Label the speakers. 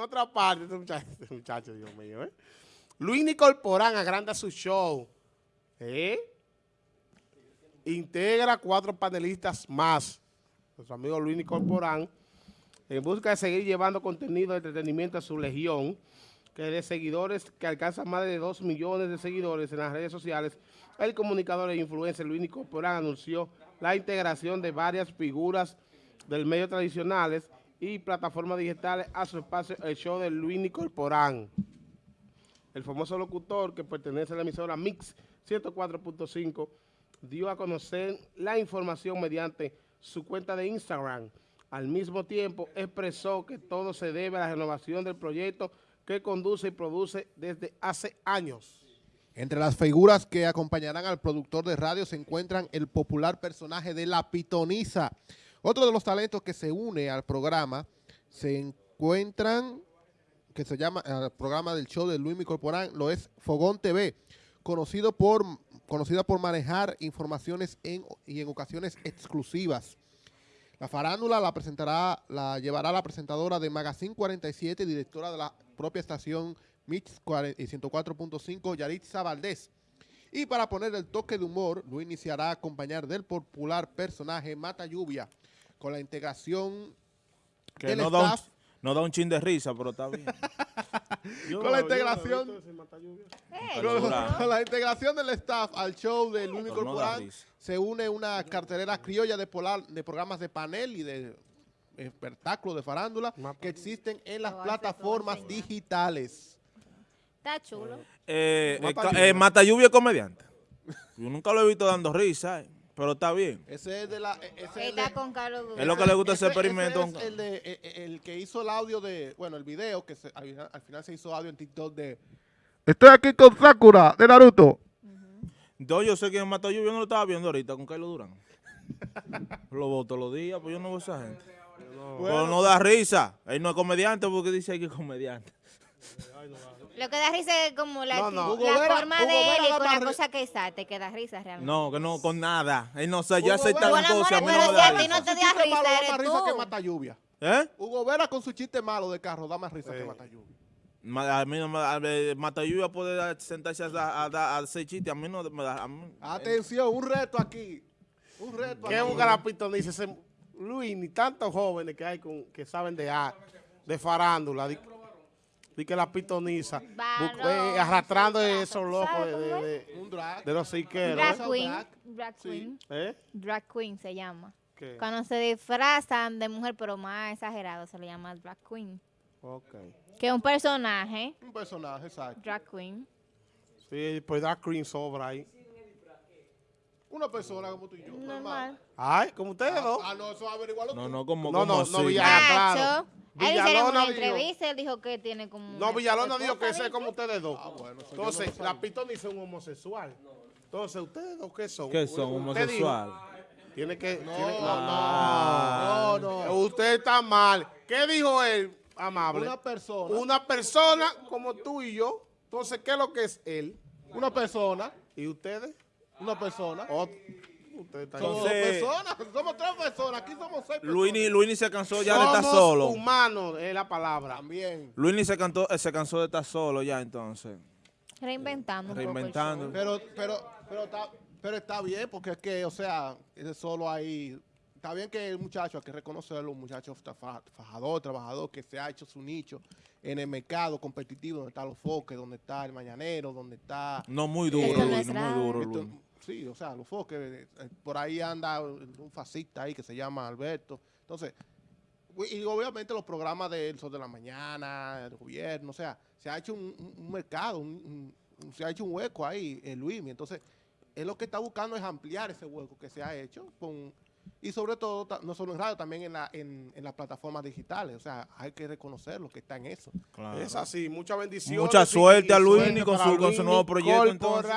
Speaker 1: otra parte, este este muchacho Dios mío, ¿eh? Luis Nicolporán agranda su show. ¿Eh? Integra cuatro panelistas más. Nuestro amigo Luis Nicolporán, en busca de seguir llevando contenido de entretenimiento a su legión, que de seguidores que alcanza más de 2 millones de seguidores en las redes sociales, el comunicador e influencer Luis Nicolporán anunció la integración de varias figuras del medio tradicionales y plataformas digitales a su espacio el show de Luis Nicolporán. El famoso locutor que pertenece a la emisora Mix 104.5 dio a conocer la información mediante su cuenta de Instagram. Al mismo tiempo expresó que todo se debe a la renovación del proyecto que conduce y produce desde hace años.
Speaker 2: Entre las figuras que acompañarán al productor de radio se encuentran el popular personaje de La Pitoniza. Otro de los talentos que se une al programa se encuentran, que se llama, el programa del show de Luis Corporán, lo es Fogón TV, conocido por, conocida por manejar informaciones en, y en ocasiones exclusivas. La farándula la presentará, la llevará la presentadora de Magazine 47, directora de la propia estación Mix 104.5, Yaritza Valdés. Y para poner el toque de humor, lo iniciará a acompañar del popular personaje Mata Lluvia, con la integración
Speaker 3: Que
Speaker 2: del
Speaker 3: no da, un,
Speaker 2: staff,
Speaker 3: no da un chin de risa, pero está bien.
Speaker 2: con la integración
Speaker 3: Pero
Speaker 2: con, la integración del staff al show de Luis
Speaker 3: Pero no da
Speaker 2: Corporán,
Speaker 3: risa.
Speaker 2: se une una cartelera criolla de, polar- de programas de panel y de espectáculos de farándula que existen en las plataformas digitales.
Speaker 4: Está chulo.
Speaker 3: Eh, eh,
Speaker 2: Mata
Speaker 3: ca-
Speaker 2: Lluvia.
Speaker 3: eh, Mata Lluvia es comediante. Yo nunca lo he visto dando risa, eh, pero está bien.
Speaker 2: Ese es de la... e- ese
Speaker 4: Está
Speaker 2: de-
Speaker 4: con Carlos Durán.
Speaker 3: Es lo que le gusta ese
Speaker 2: ese-
Speaker 3: experimento.
Speaker 2: ese es el, de, eh, eh, el que hizo el audio de, bueno, el video, que se- al, final, al final se hizo audio en TikTok de... Estoy aquí con Sakura, de Naruto.
Speaker 3: Entonces yo sé que Mata Lluvia yo no lo estaba viendo ahorita con Carlos Durán. lo veo todos los días, pues yo no veo a esa gente. Pero no da risa. Él no es comediante porque dice que es comediante.
Speaker 4: Lo que da risa es como la,
Speaker 1: No, no.
Speaker 4: actitud-
Speaker 2: Hugo
Speaker 4: la
Speaker 2: Vera-
Speaker 4: forma
Speaker 2: Hugo
Speaker 4: de él y con la cosa que está, te queda risa realmente.
Speaker 3: No, que no, con nada. Él no sé, ya
Speaker 2: Hugo
Speaker 3: acepta
Speaker 2: Vera-
Speaker 3: las cosas, a mí no
Speaker 4: Pero
Speaker 3: me
Speaker 4: si a ti
Speaker 3: risa.
Speaker 4: no te da risa, eres
Speaker 2: que Mata Lluvia.
Speaker 3: ¿Eh?
Speaker 2: Hugo Vera con su chiste malo de carro da más risa que. Mata Lluvia.
Speaker 3: A mí no me da, Mata Lluvia puede sentarse a, a, a- a hacer chistes, a mí no me da.
Speaker 2: Atención, un reto aquí. Un reto
Speaker 1: ¿Qué
Speaker 2: aquí.
Speaker 1: busca la pitoniza? Ese Luis, ni tantos jóvenes que hay con, que saben de de farándula, di, que la pitoniza, eh, arrastrando esos locos de,
Speaker 4: ¿sabe cómo
Speaker 1: de, de-
Speaker 2: Un drag.
Speaker 1: de los siqueros.
Speaker 4: Drag
Speaker 1: ¿eh?
Speaker 4: queen.
Speaker 2: drag.
Speaker 4: Drag
Speaker 2: Sí.
Speaker 4: queen.
Speaker 1: ¿Eh?
Speaker 4: Drag queen se llama.
Speaker 1: ¿Qué?
Speaker 4: Cuando se disfrazan de mujer, pero más exagerado, se le llama drag queen.
Speaker 1: Ok.
Speaker 4: Que es un personaje,
Speaker 2: Un personaje, exacto.
Speaker 4: drag queen.
Speaker 1: Sí, pues da cream sobra ahí.
Speaker 2: Una persona como tú y yo.
Speaker 4: Normal.
Speaker 1: Ay, como ustedes dos.
Speaker 2: Ah, no, eso averiguarlo
Speaker 3: No,
Speaker 2: tú.
Speaker 3: no, como,
Speaker 1: No,
Speaker 3: como
Speaker 1: no, no, Ah, claro.
Speaker 4: Él hicieron
Speaker 1: dijo-
Speaker 4: entrevista, él dijo que tiene como...
Speaker 1: No, Villalona dijo que ese es como ustedes dos.
Speaker 2: Ah, bueno, eso yo
Speaker 1: Entonces,
Speaker 2: no
Speaker 1: la pitoniza es un homosexual. Entonces, ¿ustedes dos qué son?
Speaker 3: ¿Qué son? Homosexual.
Speaker 1: Tiene que...
Speaker 2: No,
Speaker 1: tiene-
Speaker 2: no, no, no.
Speaker 1: Usted está mal. ¿Qué dijo él, amable?
Speaker 2: Una persona.
Speaker 1: Una persona como tú y yo. Entonces, ¿qué es lo que es él?
Speaker 2: Una persona.
Speaker 1: ¿Y ustedes?
Speaker 2: Una persona.
Speaker 1: Ot- Ustedes están
Speaker 2: Somos dos
Speaker 3: Entonces-
Speaker 2: personas. Somos tres personas. Aquí somos seis personas.
Speaker 3: Luini, Luini se cansó ya de estar
Speaker 1: Somos
Speaker 3: solo.
Speaker 1: humanos, es la palabra.
Speaker 2: También.
Speaker 3: Luini se, cantó, eh, se cansó de estar solo ya entonces.
Speaker 4: Reinventando un poco el
Speaker 3: Reinventando.
Speaker 4: show.
Speaker 2: Pero, pero, pero está, pero está bien porque es que, o sea, ese solo ahí. Está bien que el muchacho, hay que reconocerlo, un muchacho fa- fa- fajador, trabajador, que se ha hecho su nicho en el mercado competitivo, donde están los foques, donde está el mañanero, donde está...
Speaker 3: No, muy duro,
Speaker 4: Esto no
Speaker 3: Luini,
Speaker 4: es
Speaker 3: muy duro, Luini.
Speaker 2: Sí, o sea, los foques. eh, eh, Por ahí anda un fascista ahí que se llama Alberto. Entonces, y obviamente los programas del Sol de la Mañana, el gobierno, o sea, se ha hecho un, un- mercado, un- un- se ha hecho un hueco ahí en Luis. Entonces, él lo que está buscando es ampliar ese hueco que se ha hecho con y sobre todo, no solo en radio, también en, la, en, en las plataformas digitales. O sea, hay que reconocer lo que está en eso.
Speaker 3: Claro.
Speaker 1: Es así, muchas bendiciones.
Speaker 3: Mucha suerte a
Speaker 1: y
Speaker 3: Luini
Speaker 1: suerte
Speaker 3: con su- con su nuevo proyecto, entonces.